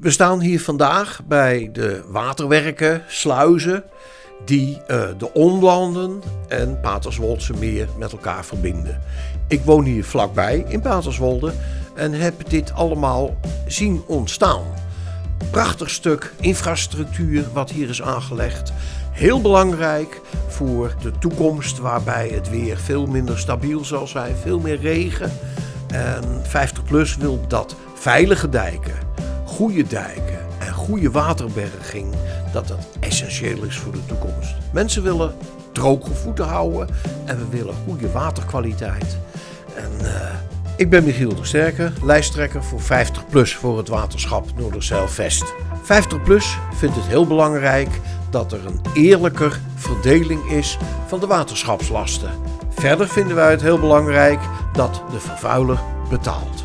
We staan hier vandaag bij de waterwerken, sluizen, die uh, de Onlanden en Paterswoldse meer met elkaar verbinden. Ik woon hier vlakbij in Paterswolde en heb dit allemaal zien ontstaan. Prachtig stuk infrastructuur wat hier is aangelegd. Heel belangrijk voor de toekomst waarbij het weer veel minder stabiel zal zijn, veel meer regen. En 50PLUS wil dat veilige dijken, goede dijken en goede waterberging, dat dat essentieel is voor de toekomst. Mensen willen droge voeten houden en we willen goede waterkwaliteit. En uh, ik ben Michiel de Sterke, lijsttrekker voor 50PLUS voor het waterschap Noorderzeil-Vest. 50PLUS vindt het heel belangrijk dat er een eerlijker verdeling is van de waterschapslasten. Verder vinden wij het heel belangrijk dat de vervuiler betaalt.